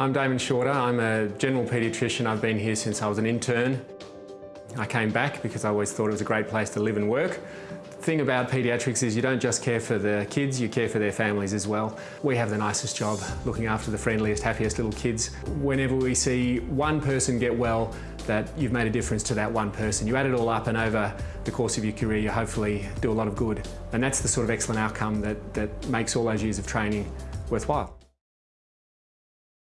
I'm Damon Shorter. I'm a general paediatrician. I've been here since I was an intern. I came back because I always thought it was a great place to live and work. The thing about paediatrics is you don't just care for the kids, you care for their families as well. We have the nicest job, looking after the friendliest, happiest little kids. Whenever we see one person get well, that you've made a difference to that one person. You add it all up and over the course of your career, you hopefully do a lot of good. And that's the sort of excellent outcome that, that makes all those years of training worthwhile.